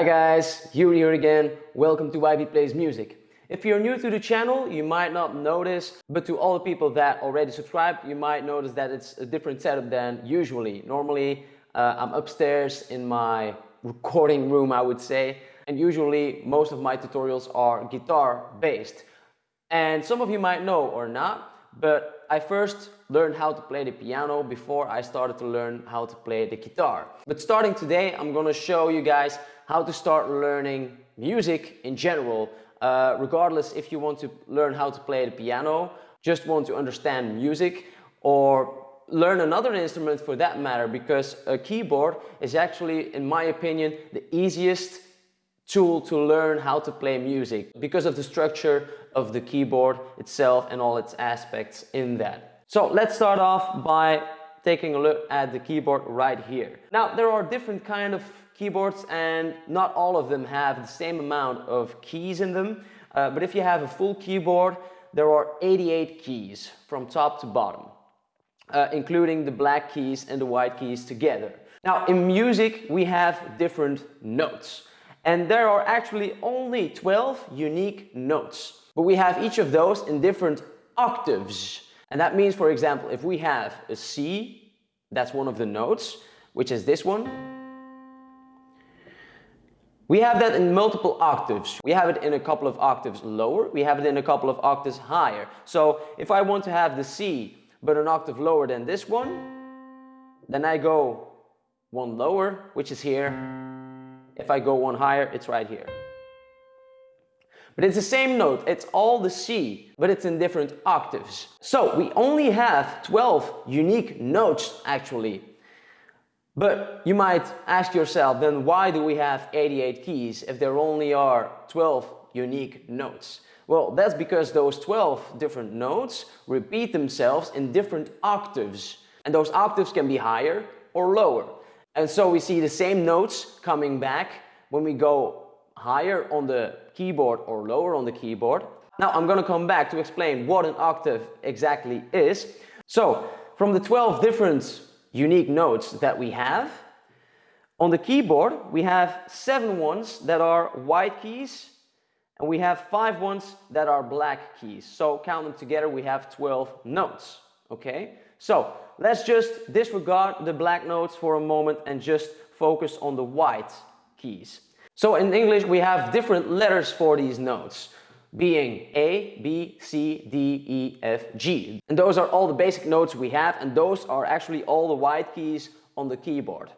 Hi guys, Yuri here again. Welcome to YB Plays Music. If you're new to the channel, you might not notice, but to all the people that already subscribed, you might notice that it's a different setup than usually. Normally, uh, I'm upstairs in my recording room, I would say, and usually most of my tutorials are guitar based. And some of you might know or not, but I first learned how to play the piano before I started to learn how to play the guitar. But starting today, I'm gonna show you guys how to start learning music in general, uh, regardless if you want to learn how to play the piano, just want to understand music, or learn another instrument for that matter, because a keyboard is actually, in my opinion, the easiest tool to learn how to play music because of the structure of the keyboard itself and all its aspects in that. So let's start off by taking a look at the keyboard right here. Now there are different kind of keyboards and not all of them have the same amount of keys in them. Uh, but if you have a full keyboard, there are 88 keys from top to bottom, uh, including the black keys and the white keys together. Now in music, we have different notes. And there are actually only 12 unique notes. But we have each of those in different octaves. And that means, for example, if we have a C, that's one of the notes, which is this one. We have that in multiple octaves. We have it in a couple of octaves lower. We have it in a couple of octaves higher. So if I want to have the C, but an octave lower than this one, then I go one lower, which is here. If I go one higher, it's right here. But it's the same note, it's all the C, but it's in different octaves. So we only have 12 unique notes actually. But you might ask yourself, then why do we have 88 keys if there only are 12 unique notes? Well, that's because those 12 different notes repeat themselves in different octaves. And those octaves can be higher or lower. And so we see the same notes coming back when we go higher on the keyboard or lower on the keyboard. Now I'm gonna come back to explain what an octave exactly is. So from the 12 different unique notes that we have, on the keyboard we have seven ones that are white keys and we have five ones that are black keys. So count them together we have 12 notes. Okay, so let's just disregard the black notes for a moment and just focus on the white keys. So in English we have different letters for these notes being A, B, C, D, E, F, G. And those are all the basic notes we have and those are actually all the white keys on the keyboard.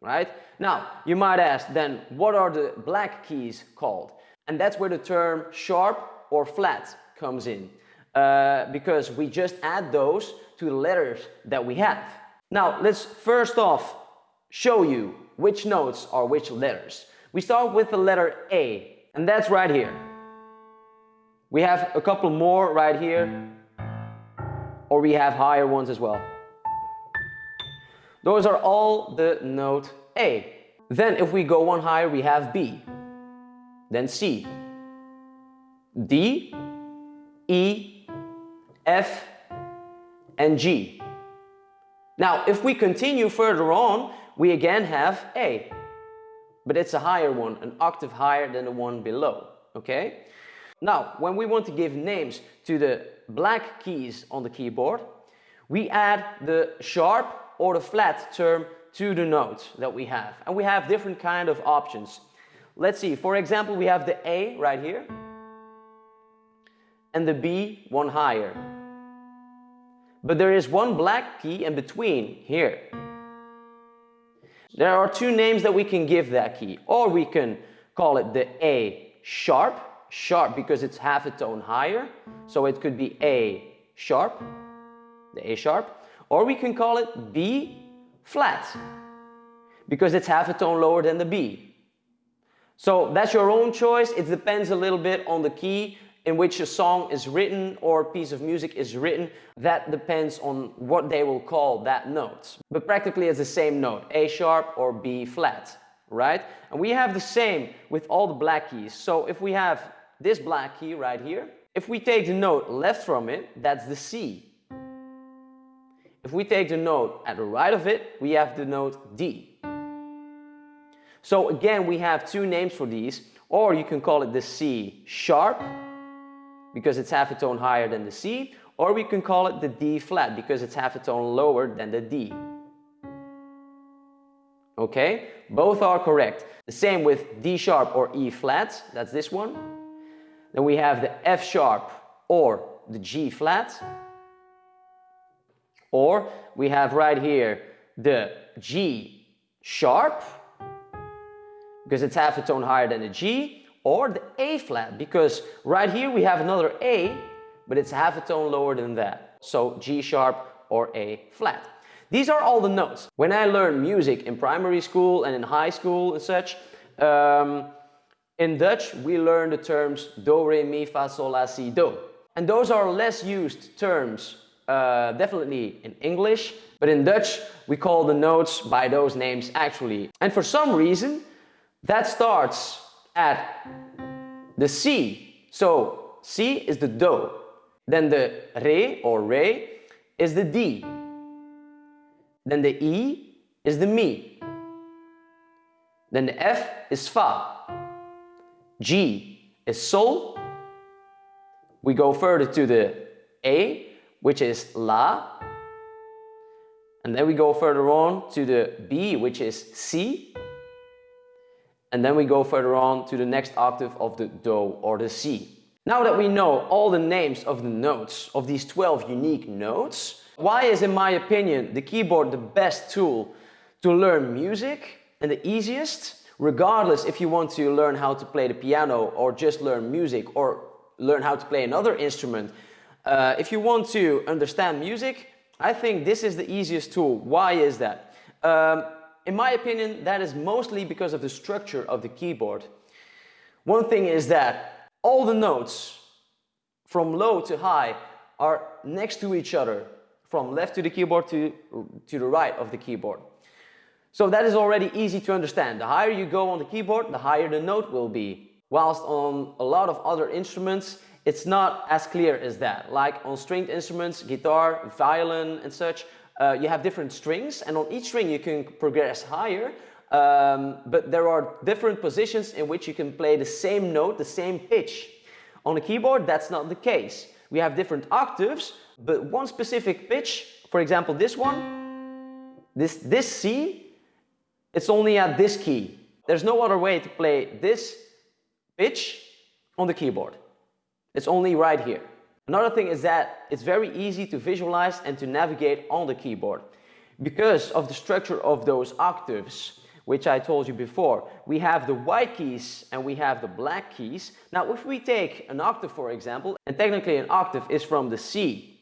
Right? Now, you might ask then, what are the black keys called? And that's where the term sharp or flat comes in. Uh, because we just add those to the letters that we have. Now, let's first off show you which notes are which letters. We start with the letter A, and that's right here. We have a couple more right here, or we have higher ones as well. Those are all the note A. Then if we go one higher, we have B, then C, D, E, F, and G. Now, if we continue further on, we again have A but it's a higher one, an octave higher than the one below, okay? Now, when we want to give names to the black keys on the keyboard, we add the sharp or the flat term to the note that we have. And we have different kind of options. Let's see, for example, we have the A right here and the B one higher. But there is one black key in between here. There are two names that we can give that key. Or we can call it the A sharp, sharp because it's half a tone higher. So it could be A sharp, the A sharp. Or we can call it B flat because it's half a tone lower than the B. So that's your own choice. It depends a little bit on the key in which a song is written or a piece of music is written, that depends on what they will call that note. But practically it's the same note, A sharp or B flat, right? And we have the same with all the black keys. So if we have this black key right here, if we take the note left from it, that's the C. If we take the note at the right of it, we have the note D. So again, we have two names for these, or you can call it the C sharp, because it's half a tone higher than the C, or we can call it the D flat, because it's half a tone lower than the D. Okay, both are correct. The same with D sharp or E flat, that's this one. Then we have the F sharp or the G flat. Or we have right here the G sharp, because it's half a tone higher than the G, or the A flat, because right here we have another A, but it's half a tone lower than that. So G sharp or A flat. These are all the notes. When I learned music in primary school and in high school and such, um, in Dutch we learn the terms do, re, mi, fa, sol, la, si, do. And those are less used terms, uh, definitely in English, but in Dutch we call the notes by those names actually. And for some reason that starts at the C. So C is the do. Then the re or re is the D. Then the E is the Mi. Then the F is Fa. G is Sol. We go further to the A, which is La. And then we go further on to the B, which is Si. And then we go further on to the next octave of the Do or the C. Now that we know all the names of the notes, of these 12 unique notes, why is, in my opinion, the keyboard the best tool to learn music and the easiest? Regardless if you want to learn how to play the piano or just learn music or learn how to play another instrument. Uh, if you want to understand music, I think this is the easiest tool. Why is that? Um, in my opinion, that is mostly because of the structure of the keyboard. One thing is that all the notes from low to high are next to each other from left to the keyboard to, to the right of the keyboard. So that is already easy to understand. The higher you go on the keyboard, the higher the note will be. Whilst on a lot of other instruments, it's not as clear as that. Like on stringed instruments, guitar, violin and such, uh, you have different strings and on each string you can progress higher um, but there are different positions in which you can play the same note, the same pitch. On a keyboard, that's not the case. We have different octaves, but one specific pitch, for example this one, this, this C, it's only at this key. There's no other way to play this pitch on the keyboard. It's only right here. Another thing is that it's very easy to visualize and to navigate on the keyboard. Because of the structure of those octaves, which I told you before. We have the white keys and we have the black keys. Now, if we take an octave, for example, and technically an octave is from the C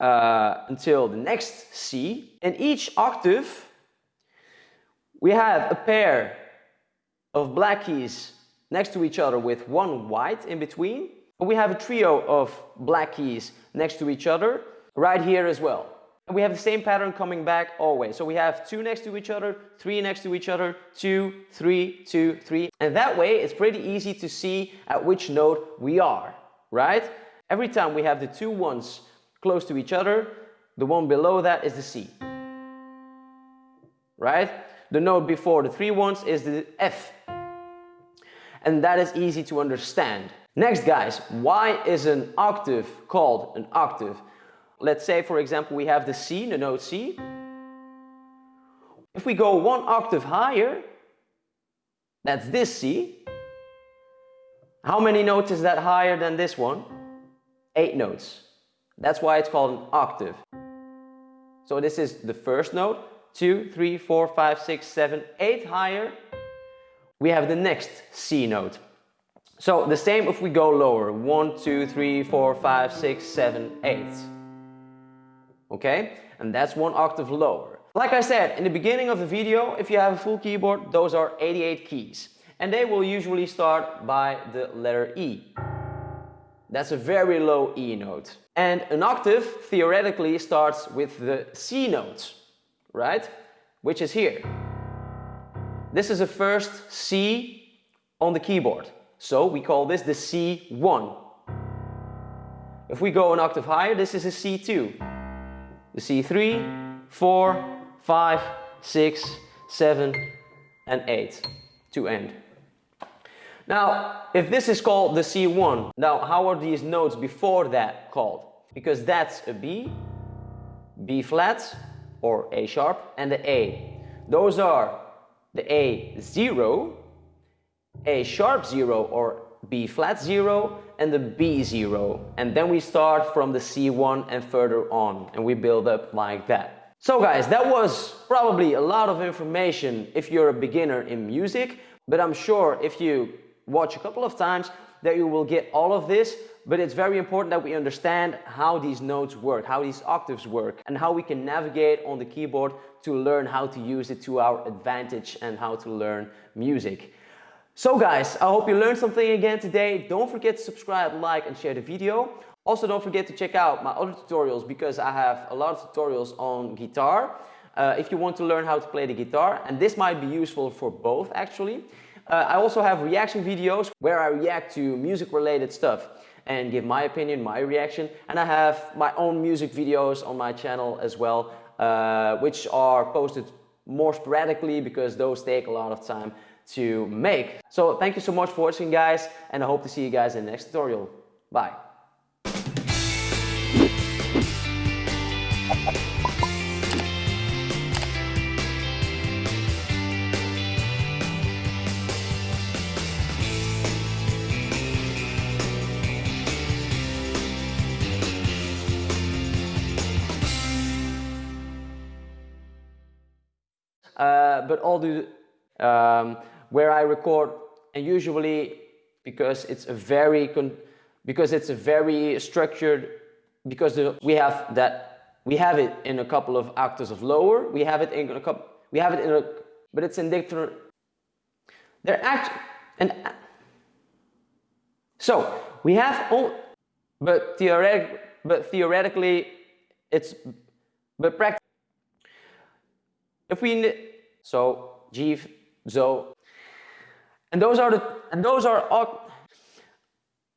uh, until the next C. In each octave, we have a pair of black keys next to each other with one white in between. We have a trio of black keys next to each other right here as well. We have the same pattern coming back always. So we have two next to each other, three next to each other, two, three, two, three. And that way it's pretty easy to see at which note we are, right? Every time we have the two ones close to each other. The one below that is the C. Right? The note before the three ones is the F. And that is easy to understand. Next guys, why is an octave called an octave? Let's say for example we have the C, the note C. If we go one octave higher, that's this C. How many notes is that higher than this one? Eight notes. That's why it's called an octave. So this is the first note, two, three, four, five, six, seven, eight higher. We have the next C note. So the same if we go lower, one, two, three, four, five, six, seven, eight. Okay, and that's one octave lower. Like I said in the beginning of the video, if you have a full keyboard, those are 88 keys. And they will usually start by the letter E. That's a very low E note. And an octave theoretically starts with the C note, right? Which is here. This is a first C on the keyboard. So we call this the C1. If we go an octave higher, this is a C2. The C3, 4, 5, 6, 7, and 8 to end. Now, if this is called the C1, now how are these notes before that called? Because that's a B, B flat or A sharp and the A. Those are the A0, A sharp 0 or B flat 0 and the B0. And then we start from the C1 and further on and we build up like that. So guys, that was probably a lot of information if you're a beginner in music, but I'm sure if you watch a couple of times that you will get all of this, but it's very important that we understand how these notes work, how these octaves work, and how we can navigate on the keyboard to learn how to use it to our advantage and how to learn music. So guys, I hope you learned something again today. Don't forget to subscribe, like and share the video. Also don't forget to check out my other tutorials because I have a lot of tutorials on guitar. Uh, if you want to learn how to play the guitar and this might be useful for both actually. Uh, I also have reaction videos where I react to music related stuff and give my opinion, my reaction. And I have my own music videos on my channel as well, uh, which are posted more sporadically because those take a lot of time to make. So thank you so much for watching guys and I hope to see you guys in the next tutorial. Bye. But all the um, where I record and usually because it's a very because it's a very structured because we have that we have it in a couple of octaves of lower we have it in a couple we have it in a but it's in different they're actually and so we have all but theoretic but theoretically it's but practically if we so G so and those are the and those are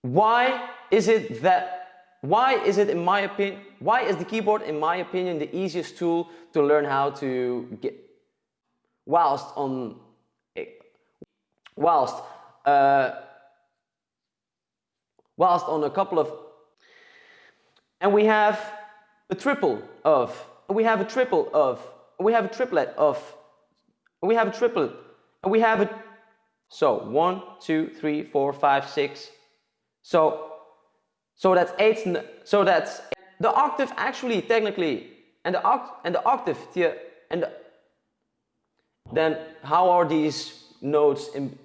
why is it that why is it in my opinion why is the keyboard in my opinion the easiest tool to learn how to get whilst on whilst uh, whilst on a couple of and we have a triple of we have a triple of we have a triplet of we have a triplet and we have a so one two three four five six. So so that's eight so that's the octave actually technically and the oct and the octave here and the, then how are these notes in